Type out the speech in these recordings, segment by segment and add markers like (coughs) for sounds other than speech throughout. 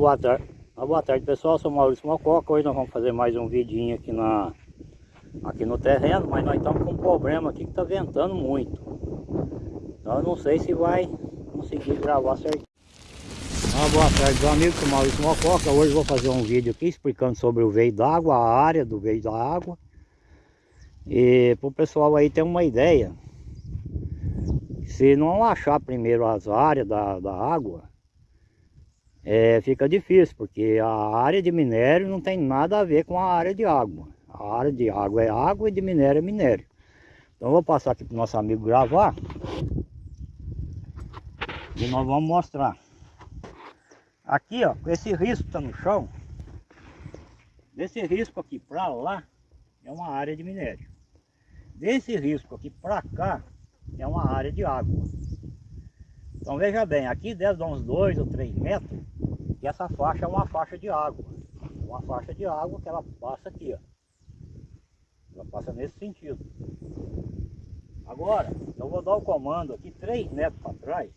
boa tarde. Ah, boa tarde pessoal, sou Maurício Mococa. Hoje nós vamos fazer mais um vidinho aqui, na, aqui no terreno, mas nós estamos com um problema aqui que está ventando muito. Então eu não sei se vai conseguir gravar certinho. Ah, boa tarde meu amigo, sou Maurício Mococa. Hoje vou fazer um vídeo aqui explicando sobre o veio d'água, a área do veio da água. E para o pessoal aí ter uma ideia, se não achar primeiro as áreas da, da água, é, fica difícil, porque a área de minério não tem nada a ver com a área de água. A área de água é água e de minério é minério. Então eu vou passar aqui para o nosso amigo gravar. E nós vamos mostrar. Aqui, ó, esse risco está no chão, desse risco aqui para lá, é uma área de minério. Desse risco aqui para cá, é uma área de água. Então veja bem, aqui deve dar uns 2 ou 3 metros, e essa faixa é uma faixa de água. Uma faixa de água que ela passa aqui, ó. Ela passa nesse sentido. Agora, eu vou dar o comando aqui 3 metros para trás,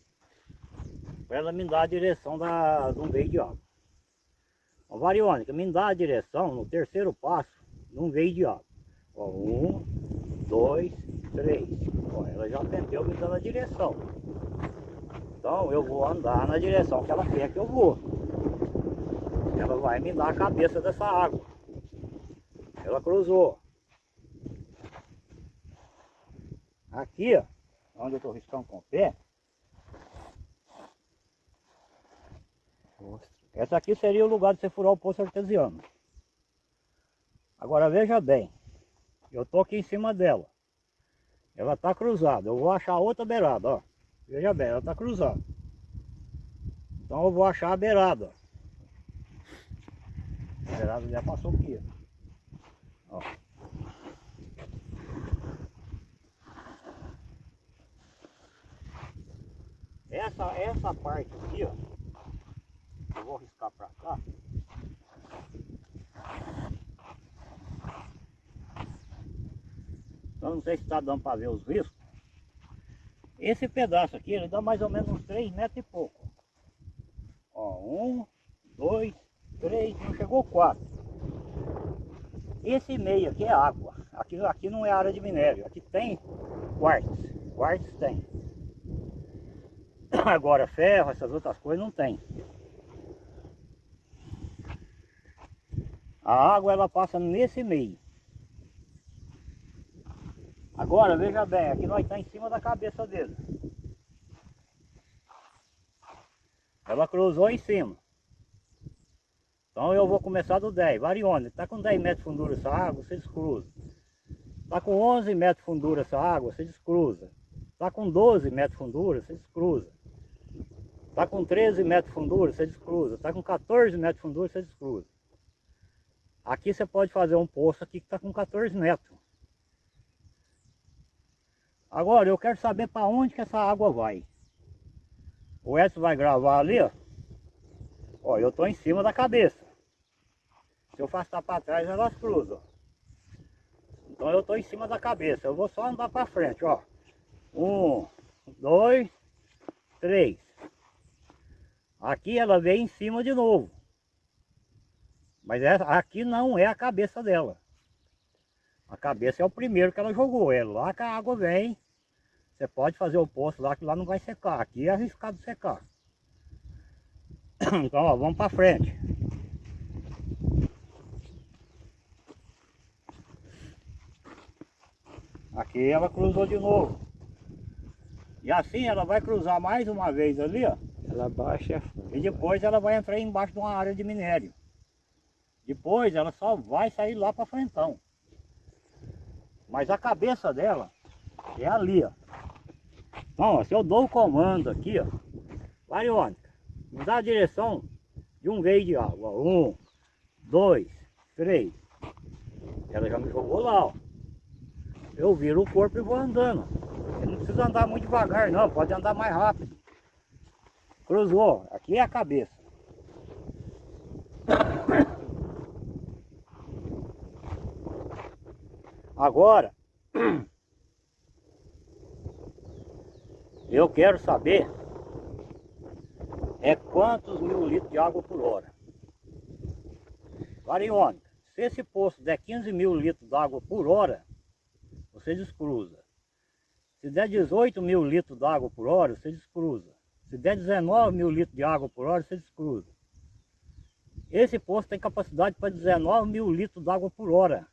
para ela me dar a direção da, um veio de água. A variônica me dá a direção no terceiro passo de um veio de água. Ó, um, dois, três. Ó, ela já aprendeu me dando a direção. Então eu vou andar na direção que ela quer que eu vou. Vai me dar a cabeça dessa água. Ela cruzou. Aqui, ó, onde eu estou riscando com o pé. Essa aqui seria o lugar de você furar o poço artesiano. Agora veja bem, eu estou aqui em cima dela. Ela está cruzada, eu vou achar outra beirada, ó. Veja bem, ela está cruzada. Então eu vou achar a beirada. A beirada já passou aqui. Ó. Essa, essa parte aqui, ó. Eu vou riscar para cá. Então não sei se está dando para ver os riscos. Esse pedaço aqui, ele dá mais ou menos uns 3 metros e pouco. Ó, um, dois, três, não chegou quatro. Esse meio aqui é água. Aqui, aqui não é área de minério. Aqui tem quartzo. Quartzo tem. (coughs) Agora ferro, essas outras coisas não tem. A água ela passa nesse meio. Agora, veja bem, aqui nós está em cima da cabeça dele. Ela cruzou em cima. Então eu vou começar do 10, variônica. Está com 10 metros de fundura essa água, você descruza. Está com 11 metros de fundura essa água, você descruza. Está com 12 metros de fundura, você descruza. Está com 13 metros de fundura, você descruza. Está com 14 metros de fundura, você descruza. Aqui você pode fazer um poço aqui que está com 14 metros. Agora eu quero saber para onde que essa água vai. O Edson vai gravar ali, ó. Ó, eu tô em cima da cabeça. Se eu afastar para trás, elas cruzam. Então eu tô em cima da cabeça. Eu vou só andar para frente, ó. Um, dois, três. Aqui ela vem em cima de novo. Mas essa, aqui não é a cabeça dela. A cabeça é o primeiro que ela jogou. É lá que a água vem. Você pode fazer o poço lá que lá não vai secar. Aqui é arriscado secar. (coughs) Então, ó, vamos para frente. Aqui ela cruzou de novo. E assim ela vai cruzar mais uma vez ali, ó. Ela baixa. E depois ela vai entrar embaixo de uma área de minério. Depois ela só vai sair lá para frentão. Mas a cabeça dela é ali, ó. Então, ó, se eu dou o comando aqui, ó, variônica, me dá a direção de um veio de água. Um, dois, três. Ela já me jogou lá, ó. Eu viro o corpo e vou andando. Ele não precisa andar muito devagar, não. Pode andar mais rápido. Cruzou. Aqui é a cabeça. Agora, eu quero saber é quantos mil litros de água por hora. Variônica, se esse poço der 15 mil litros d'água por hora, você descruza. Se der 18 mil litros d'água por hora, você descruza. Se der 19 mil litros de água por hora, você descruza. Esse poço tem capacidade para 19 mil litros d'água por hora.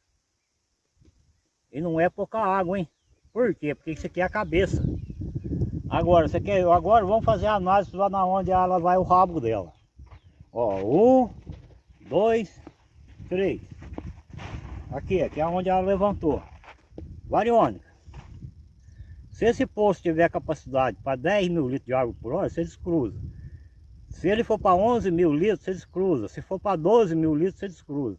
E não é pouca água, hein? Por quê? Porque isso aqui é a cabeça. Agora, você quer, agora vamos fazer a análise lá na onde ela vai o rabo dela. Ó, um, dois, três. Aqui, aqui é onde ela levantou. Variônica. Se esse poço tiver capacidade para 10 mil litros de água por hora, você descruza. Se ele for para 11 mil litros, você descruza. Se for para 12 mil litros, você descruza.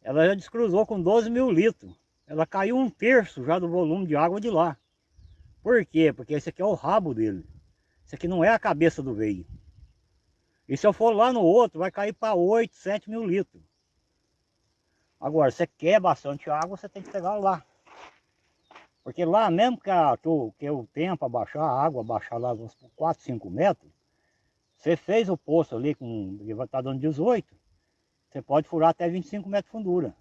Ela já descruzou com 12 mil litros. Ela caiu um terço já do volume de água de lá. Por quê? Porque esse aqui é o rabo dele. Esse aqui não é a cabeça do veio. E se eu for lá no outro, vai cair para 8, 7 mil litros. Agora, você quer bastante água, você tem que pegar lá. Porque lá mesmo que, a, que, o, tempo abaixar, a água abaixar lá uns 4, 5 metros, você fez o poço ali, com, ele estar dando 18, você pode furar até 25 metros de fundura.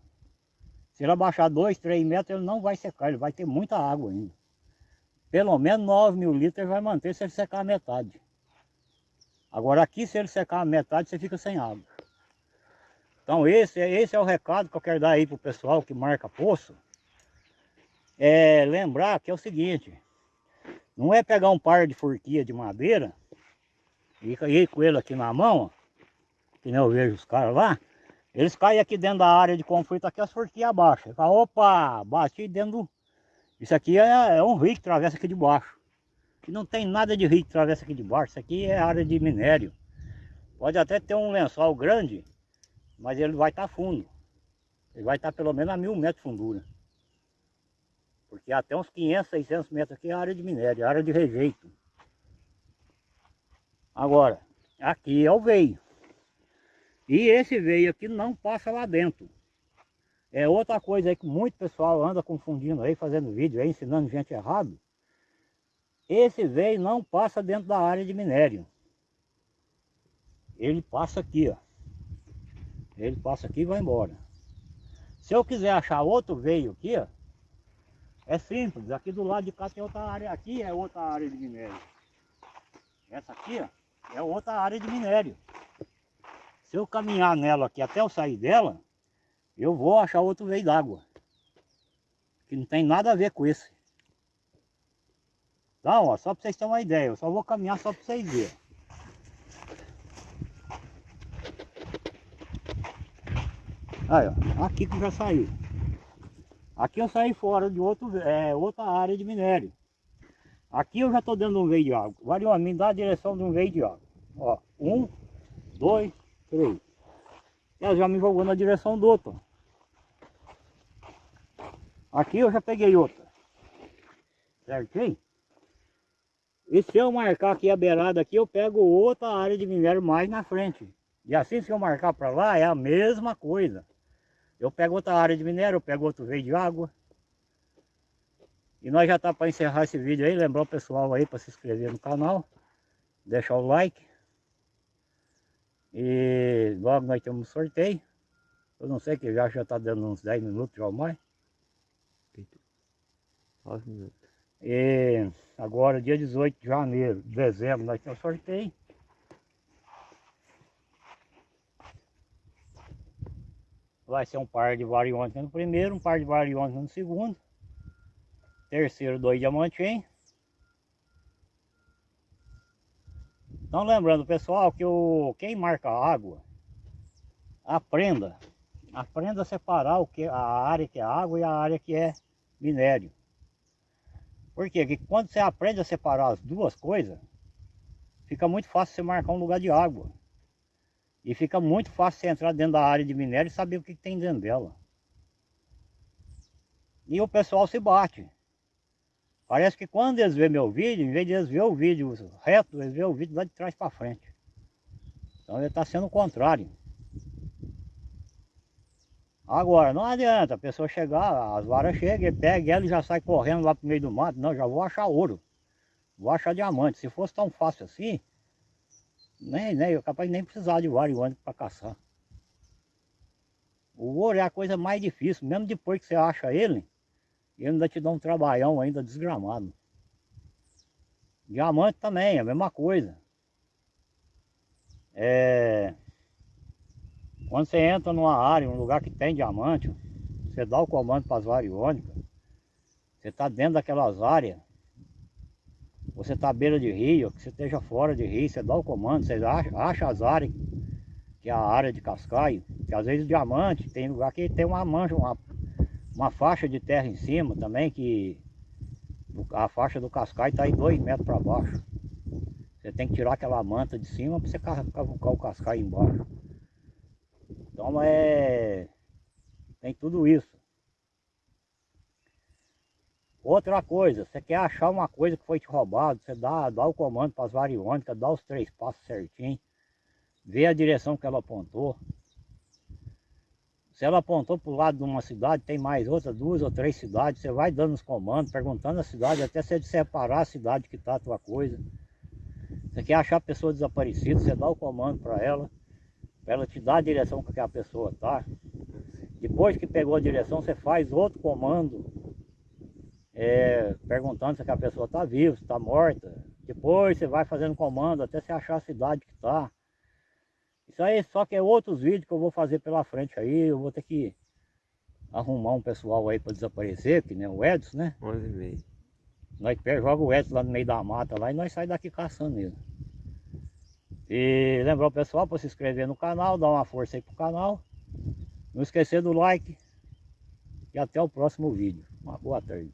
Se ele abaixar 2, 3 metros, ele não vai secar, ele vai ter muita água ainda. Pelo menos 9 mil litros vai manter se ele secar a metade. Agora aqui, se ele secar a metade, você fica sem água. Então esse, esse é o recado que eu quero dar aí para o pessoal que marca poço. É lembrar que é o seguinte, não é pegar um par de forquilha de madeira e ir com ele aqui na mão, que nem eu vejo os caras lá, eles caem aqui dentro da área de conflito aqui, as forquilhas abaixo. Opa, bati dentro do... Isso aqui é, é um rio que atravessa aqui de baixo que não tem nada de rio que atravessa aqui de baixo. Isso aqui é área de minério. Pode até ter um lençol grande, mas ele vai estar tá fundo. Ele vai estar tá pelo menos a mil metros de fundura. Porque até uns 500, 600 metros aqui é área de minério, é área de rejeito. Agora, aqui é o veio. E esse veio aqui não passa lá dentro. É outra coisa aí que muito pessoal anda confundindo aí, fazendo vídeo aí, ensinando gente errado. Esse veio não passa dentro da área de minério. Ele passa aqui, ó. Ele passa aqui e vai embora. Se eu quiser achar outro veio aqui, ó, é simples. Aqui do lado de cá tem outra área. Aqui é outra área de minério. Essa aqui, ó, é outra área de minério. Se eu caminhar nela aqui até eu sair dela, eu vou achar outro veio d'água. Que não tem nada a ver com esse. Então, ó, só para vocês terem uma ideia, eu só vou caminhar só para vocês verem. Aí, ó, aqui que já saiu. Aqui eu saí fora de outro, é, outra área de minério. Aqui eu já estou dando um veio de água. Variou, me dá a direção de um veio de água. Ó, um, dois, três. Ela já me jogou na direção do outro. Aqui eu já peguei outra. Certinho? E se eu marcar aqui a beirada aqui, eu pego outra área de minério mais na frente. E assim se eu marcar para lá, é a mesma coisa. Eu pego outra área de minério, eu pego outro veio de água. E nós já tá para encerrar esse vídeo aí, lembrar o pessoal aí para se inscrever no canal, deixar o like. E logo nós temos sorteio. Eu não sei que já já tá dando uns 10 minutos já ou mais. 9 minutos. E agora dia 18 de janeiro, dezembro, nós temos sorteio. Vai ser um par de variônica no primeiro, um par de variônica no segundo. Terceiro, dois diamantinhos. Então lembrando pessoal que o, quem marca água, aprenda. Aprenda a separar o que, a área que é água e a área que é minério. Por quê? Porque quando você aprende a separar as duas coisas, fica muito fácil você marcar um lugar de água. E fica muito fácil você entrar dentro da área de minério e saber o que, tem dentro dela. E o pessoal se bate. Parece que quando eles vêem meu vídeo, em vez de eles verem o vídeo reto, eles veem o vídeo lá de trás para frente. Então ele está sendo o contrário. Agora, não adianta a pessoa chegar, as varas chegam, pega ela e já sai correndo lá pro meio do mato. Não, já vou achar ouro. Vou achar diamante. Se fosse tão fácil assim, nem, nem, eu capaz nem precisar de vara e para caçar. O ouro é a coisa mais difícil, mesmo depois que você acha ele, ele ainda te dá um trabalhão ainda desgramado. Diamante também, é a mesma coisa. É... Quando você entra numa área, um lugar que tem diamante, você dá o comando para as variônicas, você está dentro daquelas áreas, você está à beira de rio, que você esteja fora de rio, você dá o comando, você acha, acha as áreas, que é a área de cascaio, que às vezes o diamante, tem lugar que tem uma mancha, uma, uma faixa de terra em cima também, que a faixa do cascaio está aí dois metros para baixo. Você tem que tirar aquela manta de cima para você cavucar o cascaio embaixo. Então é... tem tudo isso. Outra coisa, você quer achar uma coisa que foi te roubado, você dá, dá o comando para as variônicas, dá os três passos certinho, vê a direção que ela apontou. Se ela apontou para o lado de uma cidade, tem mais outra, duas ou três cidades, você vai dando os comandos, perguntando a cidade, até você separar a cidade que está a tua coisa. Você quer achar a pessoa desaparecida, você dá o comando para ela, para ela te dar a direção que a pessoa está. Depois que pegou a direção, você faz outro comando é, perguntando se a pessoa está viva, se está morta. Depois você vai fazendo comando até você achar a cidade que está. Isso aí só que é outros vídeos que eu vou fazer pela frente aí. Eu vou ter que arrumar um pessoal aí para desaparecer, que nem o Edson, né? 11 e meio. Nós joga o Edson lá no meio da mata lá e nós saímos daqui caçando ele. E lembrar o pessoal para se inscrever no canal, dar uma força aí pro canal. Não esquecer do like. E até o próximo vídeo. Uma boa tarde.